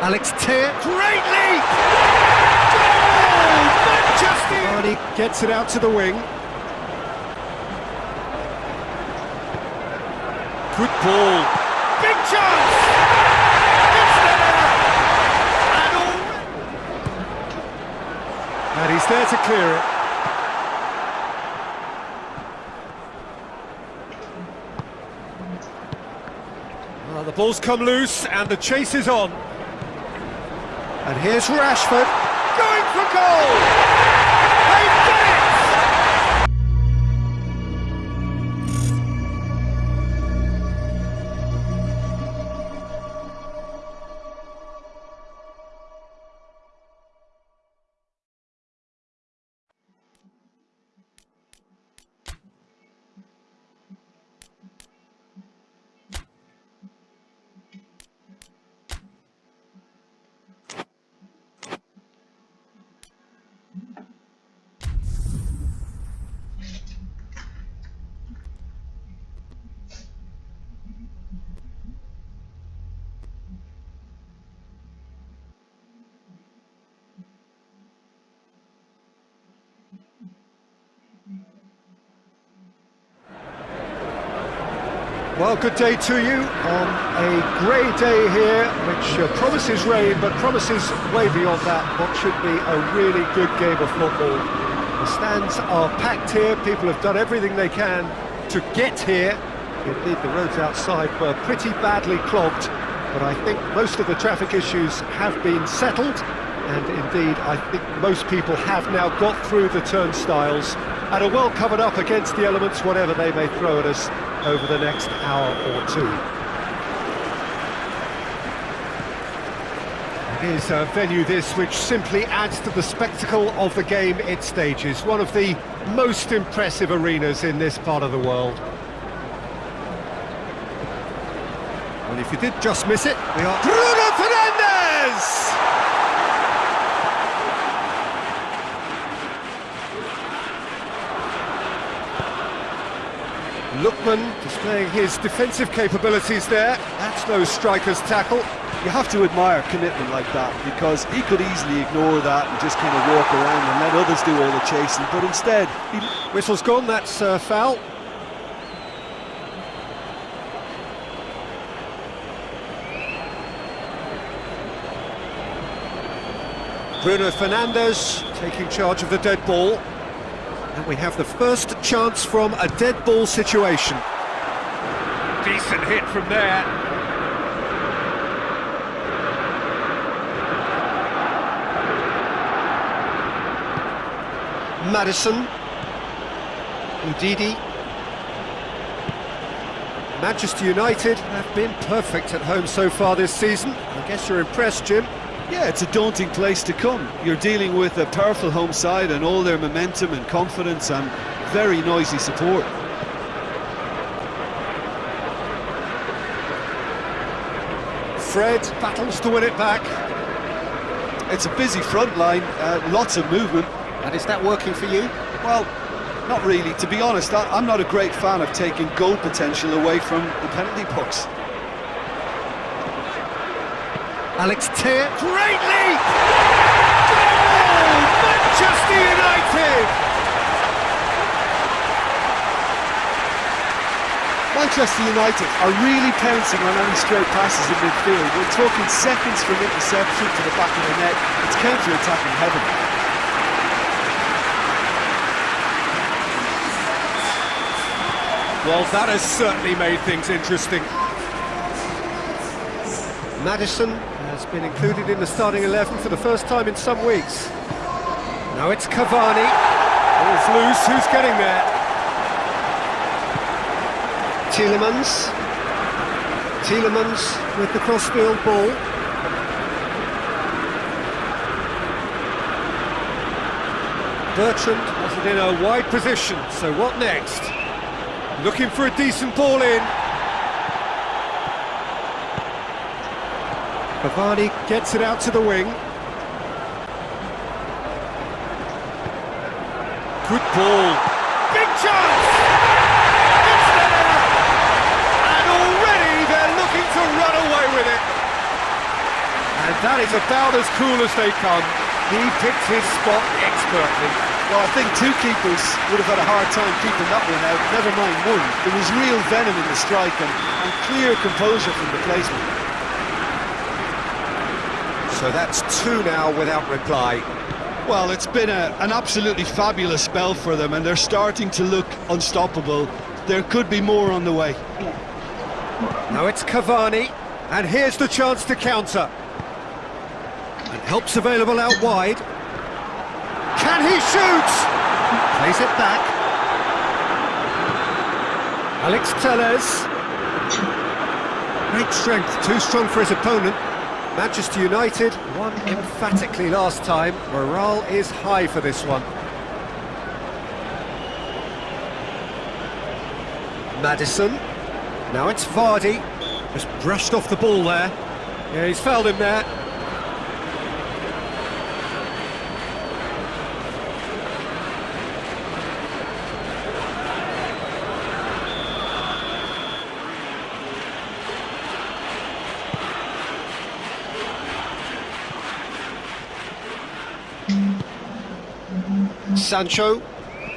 Alex Telles. Great leap! Goal! Manchester! Cavani gets it out to the wing. Good ball. Big chance! It's there! And already... And he's there to clear it. Well, the ball's come loose and the chase is on. And here's Rashford. Going for goal! Well, good day to you on a grey day here, which uh, promises rain, but promises way beyond that what should be a really good game of football. The stands are packed here, people have done everything they can to get here. Indeed, the roads outside were pretty badly clogged, but I think most of the traffic issues have been settled, and indeed, I think most people have now got through the turnstiles and are well covered up against the elements, whatever they may throw at us over the next hour or two. It is a venue this which simply adds to the spectacle of the game it stages, one of the most impressive arenas in this part of the world. And if you did just miss it, we are... Bruno Fernandes! Lookman displaying his defensive capabilities there. That's no striker's tackle. You have to admire commitment like that because he could easily ignore that and just kind of walk around and let others do all the chasing, but instead, he... Whistle's gone, that's uh, foul. Bruno Fernandes taking charge of the dead ball. And we have the first chance from a dead ball situation. Decent hit from there. Maddison. Ndidi. Manchester United have been perfect at home so far this season. I guess you're impressed, Jim. Yeah, it's a daunting place to come. You're dealing with a powerful home side and all their momentum and confidence and very noisy support. Fred battles to win it back. It's a busy front line, uh, lots of movement. And is that working for you? Well, not really. To be honest, I, I'm not a great fan of taking goal potential away from the penalty box. Alex Telles. Great leap! Goal! Manchester United! Manchester United are really pouncing on any straight passes in midfield. We're talking seconds from interception to the back of the net. It's counter-attacking heaven. Well, that has certainly made things interesting. Maddison has been included in the starting 11 for the first time in some weeks. Now it's Cavani. Oh, Ball's loose, who's getting there? Tielemans. Tielemans with the crossfield ball. Bertrand has it in a wide position, so what next? Looking for a decent ball in. Cavani gets it out to the wing. Good ball. Big chance! It's there! And already they're looking to run away with it. And That is about as cool as they come. He picked his spot expertly. Well, I think two keepers would have had a hard time keeping that one out, never mind one. There was real venom in the strike and, and clear composure from the placement. So that's two now without reply. Well, it's been a, an absolutely fabulous spell for them and they're starting to look unstoppable. There could be more on the way. Now it's Cavani, and here's the chance to counter. And help's available out wide. Can he shoot? Plays it back. Alex Telles. Great strength, too strong for his opponent. Manchester United won emphatically last time. Morale is high for this one. Maddison. Now it's Vardy. Just brushed off the ball there. Yeah, he's fouled him there. Sancho,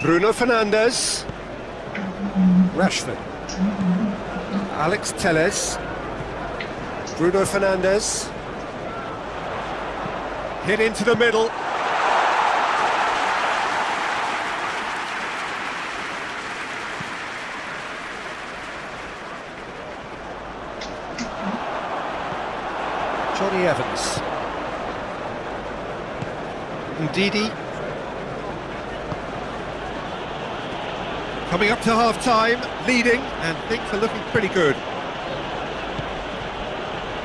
Bruno Fernandes, Rashford, Alex Telles, Bruno Fernandes, hit into the middle. Jonny Evans. Ndidi. Coming up to half-time, leading, and things are looking pretty good.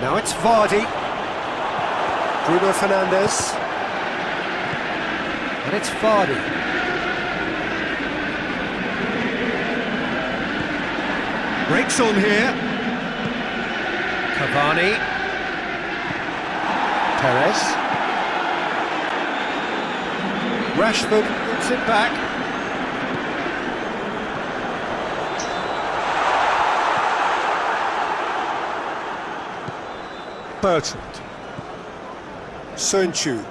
Now it's Vardy. Bruno Fernandes. And it's Vardy. Breaks on here. Cavani. Perez. Rashford puts it back. Bertrand. Sancho.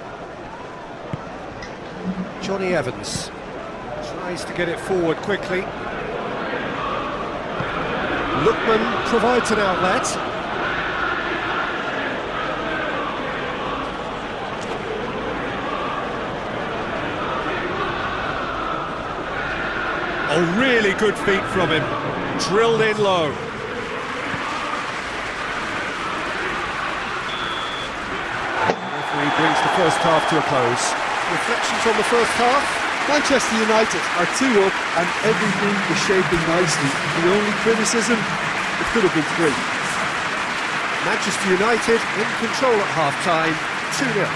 Jonny Evans. Tries to get it forward quickly. Lookman provides an outlet. A really good feat from him. Drilled in low. First half to a close. Reflections on the first half? Manchester United are two up and everything is shaping nicely. The only criticism, it could have been three. Manchester United in control at half-time, 2-0.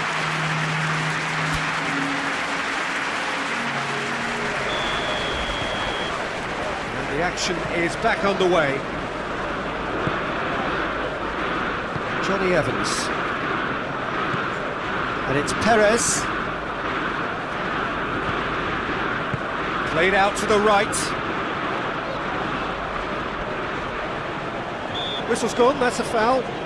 And the action is back underway. Jonny Evans. And it's Perez. Played out to the right. Whistle's gone, that's a foul.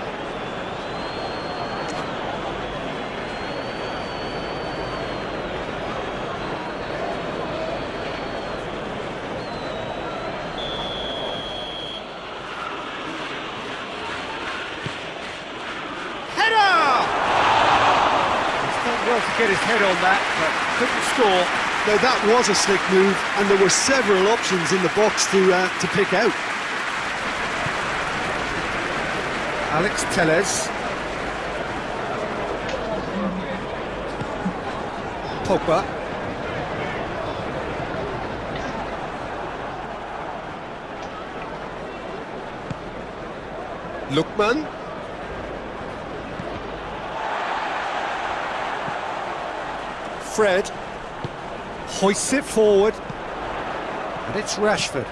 He's done to get his head on that, but couldn't score. Now that was a slick move and there were several options in the box to, uh, to pick out. Alex Telles. Pogba. Lookman. Fred. Hoists it forward. And it's Rashford.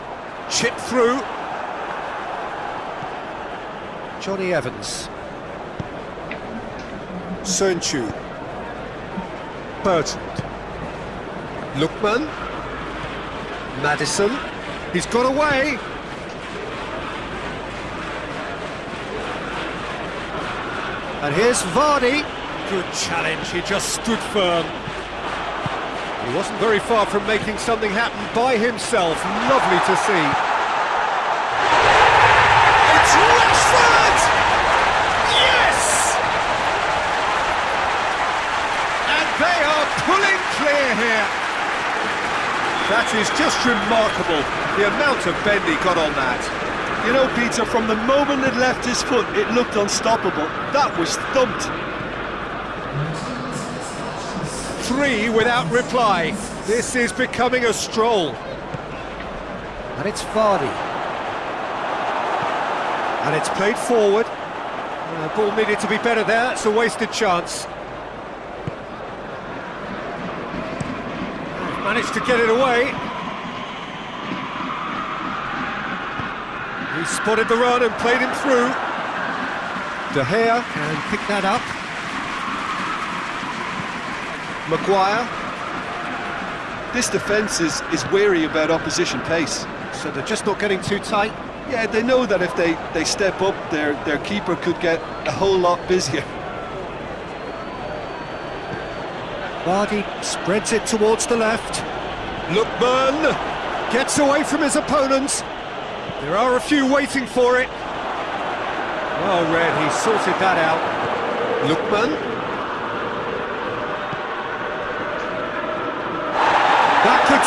Chip through. Jonny Evans. Sancho. Bertrand. Lookman. Maddison. He's got away. And here's Vardy. Good challenge, he just stood firm. He wasn't very far from making something happen by himself. Lovely to see. It's Rashford! Yes! And they are pulling clear here. That is just remarkable, the amount of bend he got on that. You know, Peter, from the moment it left his foot, it looked unstoppable. That was thumped. Three without reply. This is becoming a stroll. And it's Vardy. And it's played forward. Uh, ball needed to be better there, it's a wasted chance. Managed to get it away. He spotted the run and played him through. De Gea can pick that up. Maguire. This defence is, is wary about opposition pace. So they're just not getting too tight. Yeah, they know that if they, they step up, their, their keeper could get a whole lot busier. Vardy spreads it towards the left. Lookman gets away from his opponents. There are a few waiting for it. Well read, he sorted that out. Lookman.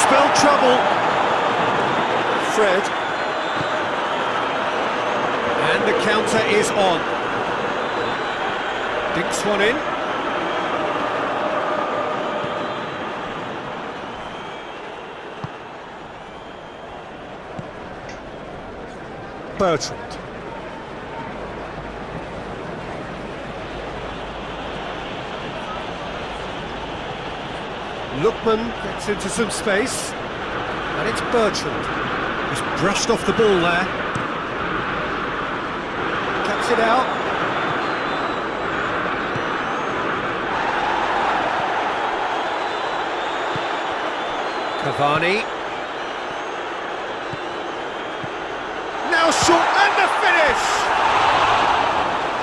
Trouble. Fred. And the counter is on. Dinks one in. Bertrand. Lookman gets into some space, and it's Bertrand. He's brushed off the ball there. Cuts it out. Cavani. Now short and the finish!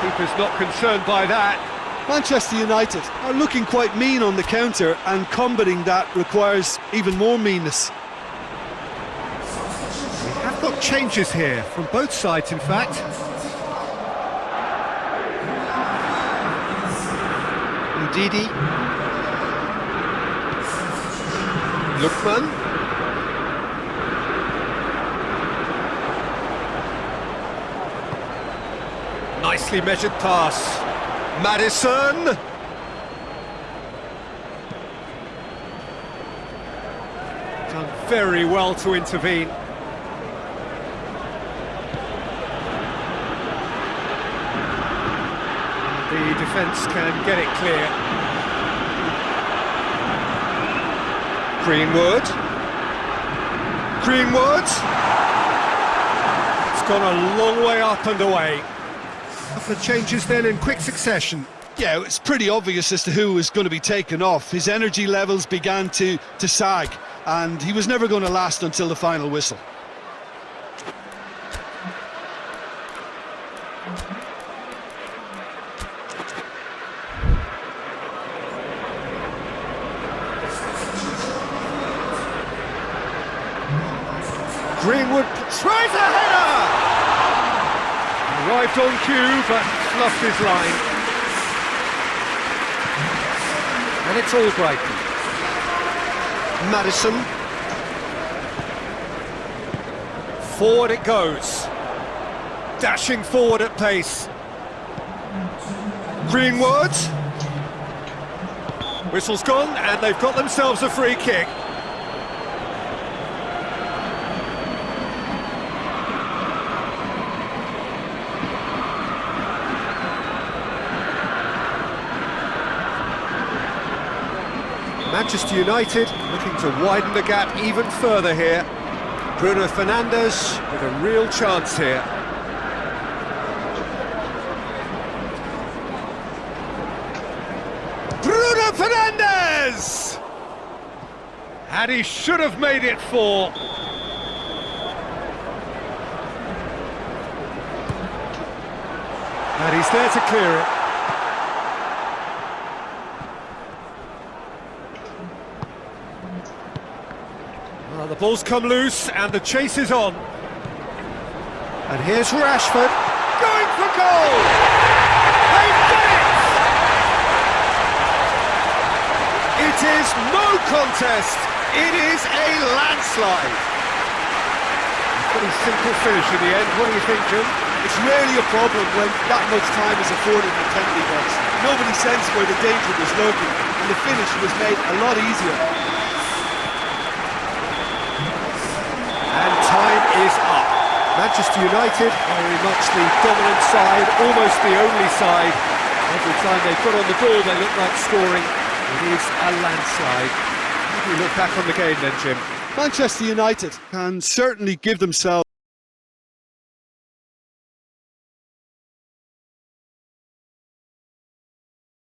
Keeper's not concerned by that. Manchester United are looking quite mean on the counter, and combating that requires even more meanness. We have got changes here, from both sides in fact. Ndidi. Lookman. Nicely measured pass. Maddison! Done very well to intervene. The defence can get it clear. Greenwood. Greenwood! It's gone a long way up and away. Of changes then in quick succession. Yeah, it's pretty obvious as to who was going to be taken off. His energy levels began to, to sag, and he was never going to last until the final whistle. Greenwood tries a header! Arrived on cue, but fluffed line. And it's all Brighton. Maddison. Forward it goes. Dashing forward at pace. Greenwood. Whistle's gone, and they've got themselves a free kick. Manchester United looking to widen the gap even further here. Bruno Fernandes with a real chance here. Bruno Fernandes! And he should have made it four. And he's there to clear it. Uh, the ball's come loose and the chase is on. And here's Rashford going for goal! They've done it! It is no contest. It is a landslide. Pretty simple finish in the end. What do you think, Jim? It's rarely a problem when that much time is afforded in the penalty box. Nobody sensed where the danger was lurking, and the finish was made a lot easier. And time is up. Manchester United are very much the dominant side, almost the only side. Every time they put on the ball, they look like scoring. It is a landslide. How do you look back on the game then, Jim? Manchester United can certainly give themselves